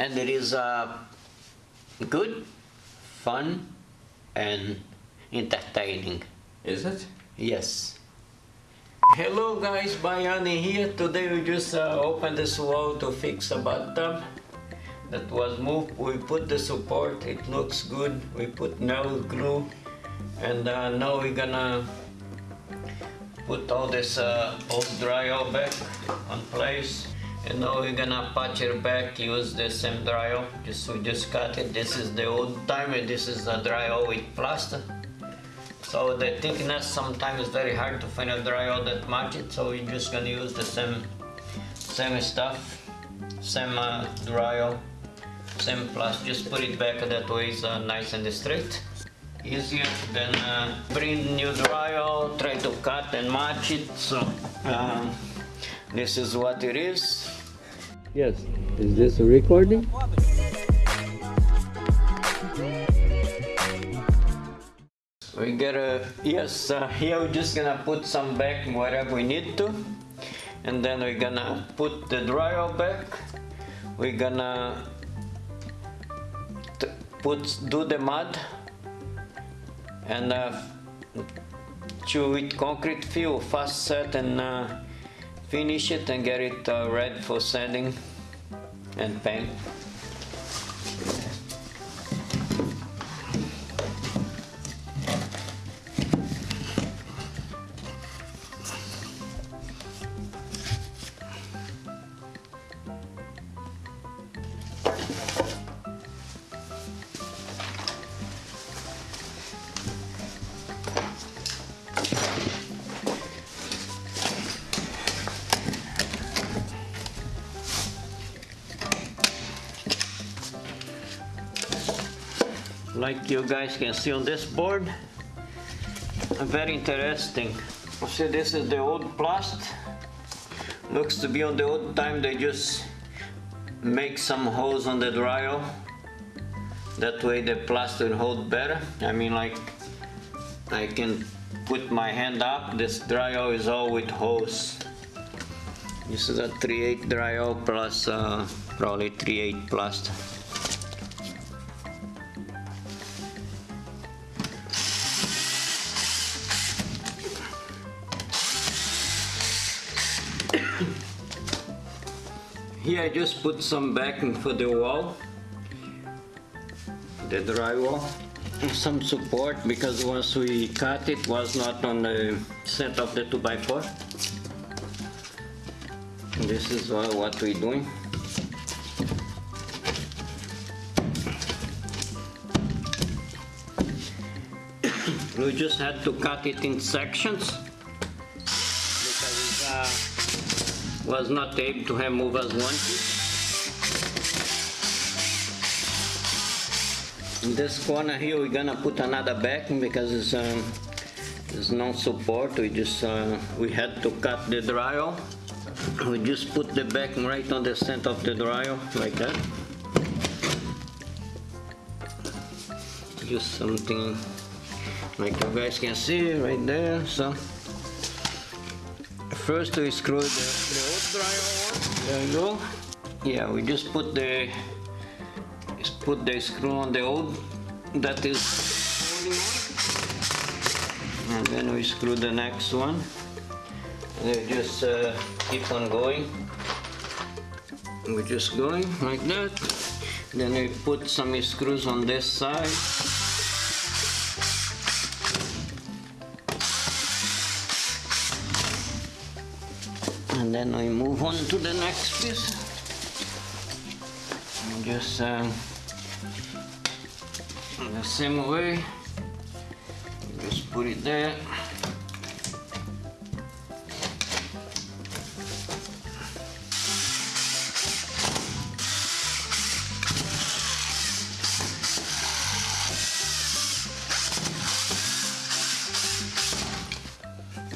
and it is uh, good, fun, and entertaining. Is it? Yes. Hello guys, Bayani here. Today we just uh, opened this wall to fix a bathtub that was moved. We put the support, it looks good. We put nail glue and uh, now we're gonna put all this uh, old drywall back on place. And now we're gonna patch it back, use the same drywall. Just we just cut it. This is the old timer. This is the drywall with plaster. So the thickness sometimes is very hard to find a drywall that match it. So we're just gonna use the same same stuff, same uh, drywall, same plus. Just put it back that way is uh, nice and straight. Easier than uh, bring new drywall, try to cut and match it. So um, this is what it is. Yes, is this a recording? We gotta, yes, uh, here we're just gonna put some back wherever we need to. And then we're gonna put the dryer back. We're gonna t- put, do the mud and uh, chew with concrete fill, fast set and uh, finish it and get it uh, ready for sanding and paint. Like you guys can see on this board very interesting. See this is the old plast looks to be on the old time they just make some holes on the drywall. That way the plaster will hold better. I mean like I can put my hand up this drywall is all with holes. This is a 3/8 drywall plus uh, probably 3/8 plaster Here I just put some backing for the wall, the drywall, some support because once we cut it was not on the set of the 2x4. This is what we're doing. we just had to cut it in sections was not able to have move as one. In this corner here we're gonna put another backing because it's, um, there's no support. We just uh, we had to cut the drywall. We just put the backing right on the center of the drywall like that. Just something like you guys can see right there. So first we screw the, the go. Yeah, we just put the just put the screw on the old that is and then we screw the next one. And they just uh, keep on going. We're just going like that. Then we put some screws on this side. And then we move on to the next piece. And just um, the same way. Just put it there.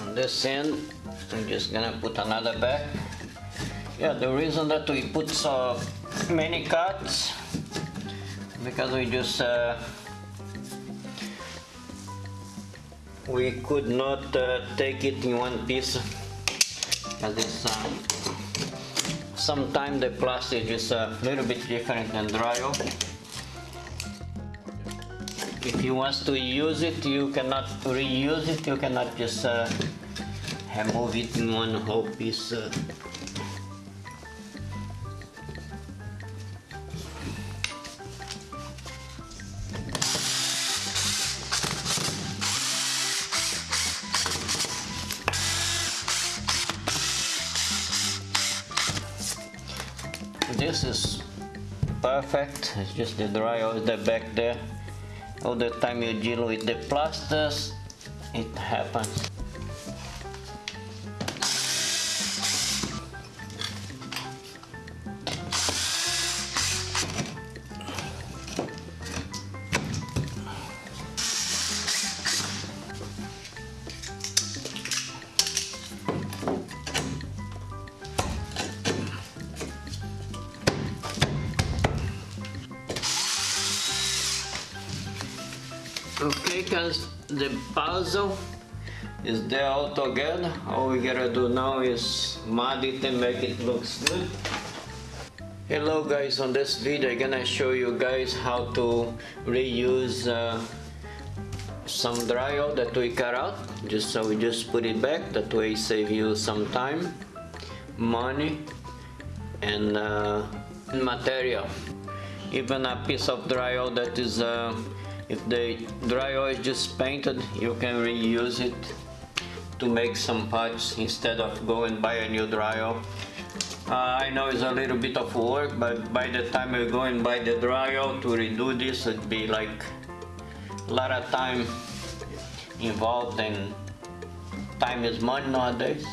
On this end I'm just gonna put another back. Yeah, the reason that we put so many cuts because we just uh, we could not uh, take it in one piece because uh, sometimes the plastic is a little bit different than dryo. If you want to use it, you cannot reuse it. You cannot just it in one whole piece. Uh, this is perfect. It's just the drywall the back there. All the time you deal with the plasters it happens puzzle is there all together. All we gotta do now is mud it and make it look good. Hello guys, on this video I'm gonna show you guys how to reuse uh, some drywall that we cut out. Just so we just put it back, that way save you some time, money and uh, material. Even a piece of drywall that is uh, if the drywall is just painted, you can reuse it to make some parts instead of going buy a new drywall. Uh, I know it's a little bit of work, but by the time you go and buy the drywall to redo this, it'd be like a lot of time involved and time is money nowadays.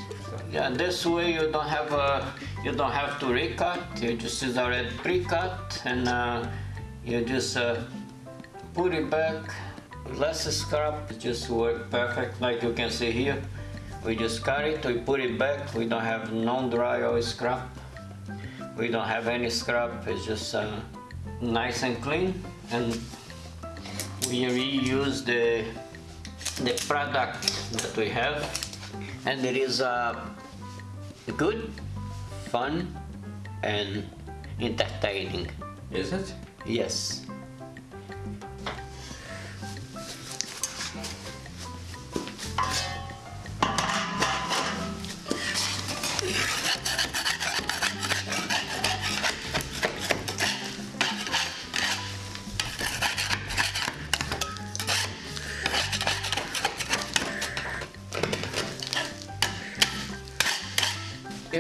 Yeah, this way you don't have a, you don't have to recut. You just is already pre-cut and uh, you just uh, put it back. Less scrap it just work perfect like you can see here. We just cut it we put it back. We don't have non-drywall scrap. We don't have any scrap it's just uh, nice and clean. And we reuse the the product that we have. And it is uh, good fun and entertaining. Is it? yes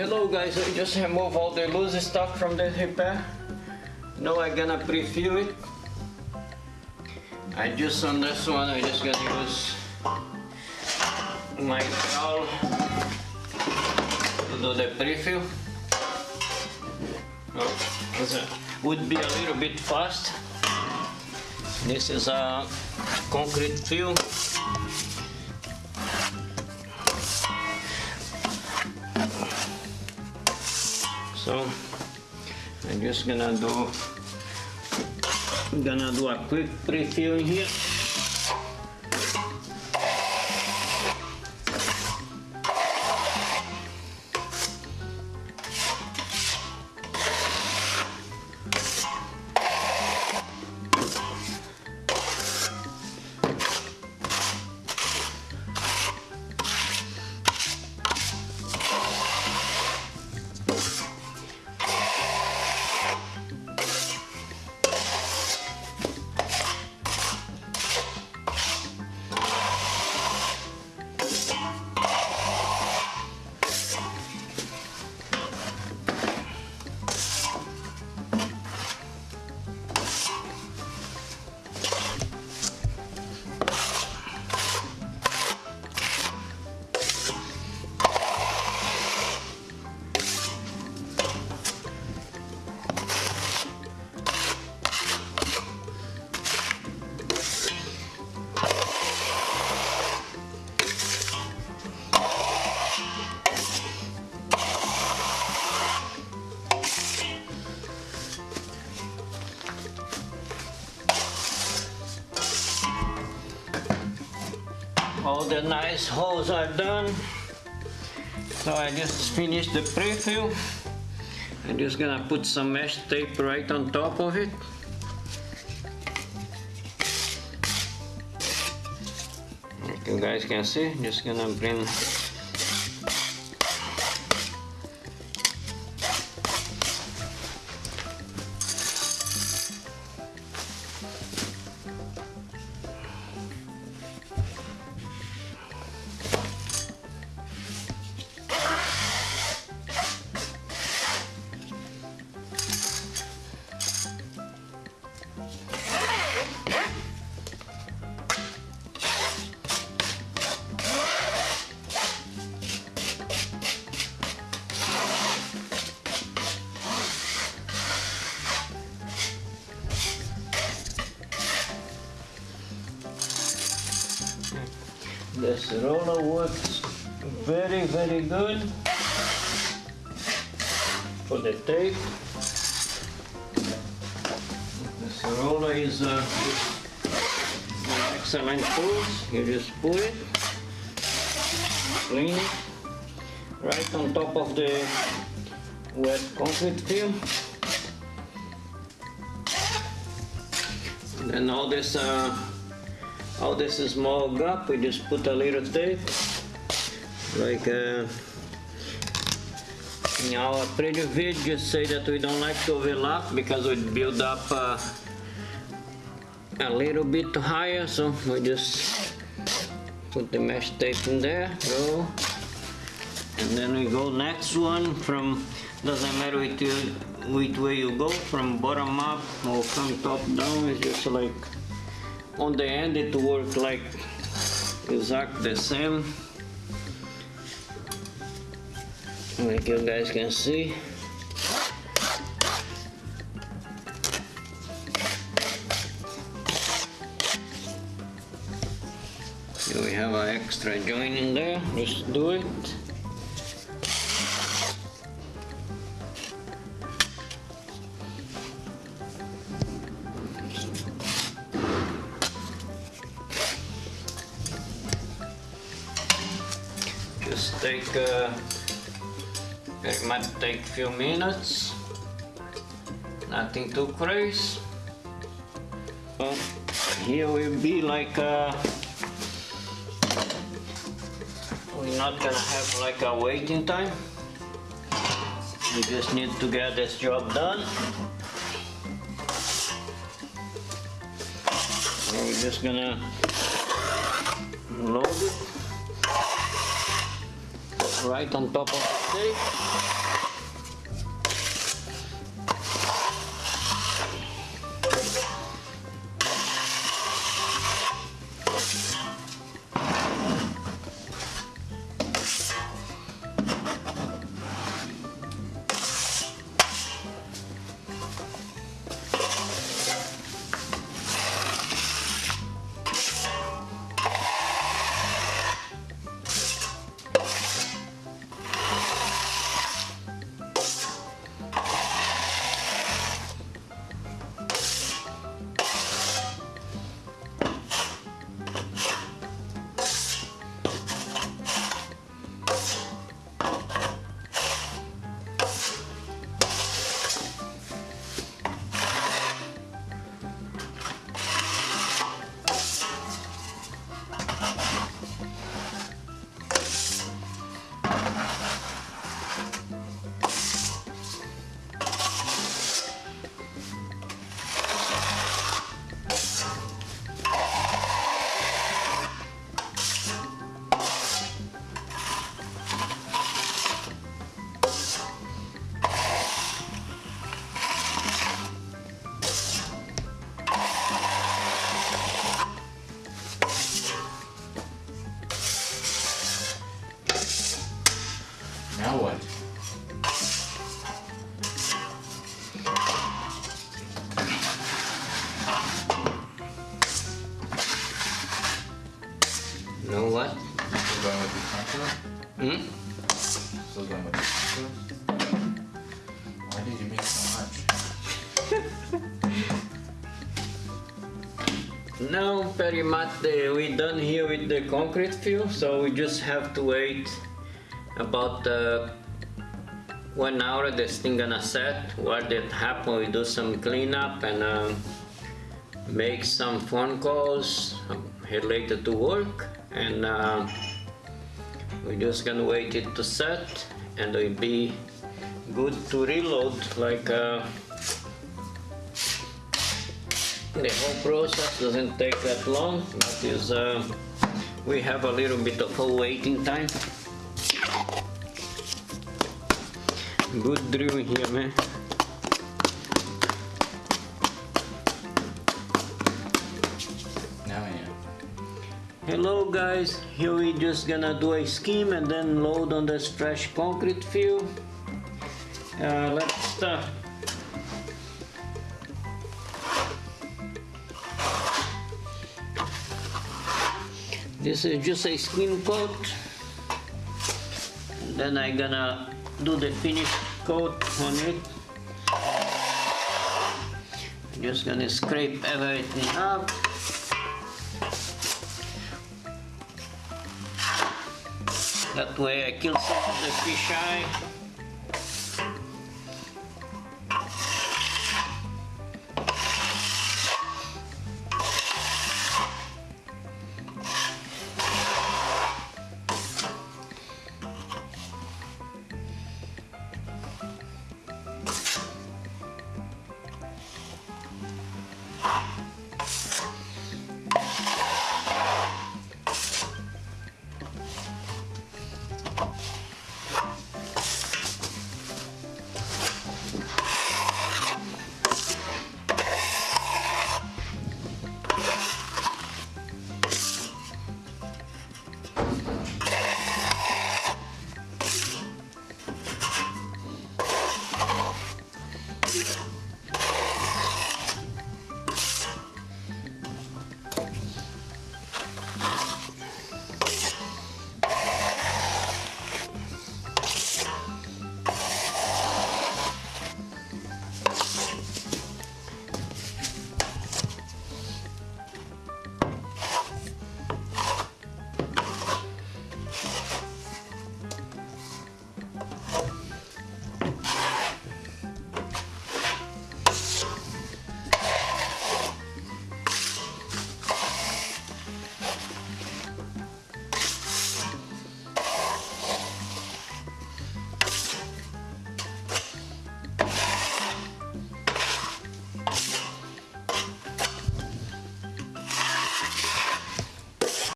Hello guys, I just remove all the loose stuff from the repair. Now I'm gonna pre-fill it. I just on this one, I just gonna use my trowel to do the pre-fill. Oh, would be a little bit fast. This is a concrete fill. So I'm just gonna do gonna do a quick pre-fill here. All the nice holes are done so I just finished the pre-fill I'm just gonna put some mesh tape right on top of it. Like you guys can see, just gonna bring This roller works very very good for the tape. This roller is uh, an excellent tool. You just pull it, clean it, right on top of the wet concrete fill. Then all this uh, all this is small gap, we just put a little tape, like uh, in our previous video, say that we don't like to overlap because we build up uh, a little bit higher, so we just put the mesh tape in there, go, and then we go next one from, doesn't matter which, which way you go, from bottom up or from top down, it's just like on the end it worked like exact the same. Like you guys can see. Here we have an extra joint in there, just do it. Take, uh, it might take few minutes. Nothing too crazy. Well, here will be like uh, we're not gonna have like a waiting time. We just need to get this job done. So we're just gonna load it right on top of the tape. Hmm? Contour? Why did you make so much? No, pretty much uh, we done here with the concrete fill, so we just have to wait about uh, one hour this thing gonna set what did happen we do some cleanup and um, make some phone calls related to work and uh, we're just gonna wait it to set and it'll be good to reload like uh, the whole process doesn't take that long but is uh, we have a little bit of a waiting time. Good drill here man Hello guys, here we just gonna do a scheme and then load on this fresh concrete fill. Uh, let's start. This is just a skin coat. Then I gonna do the finish coat on it. Just gonna scrape everything up. That way I kill some of the fish eye.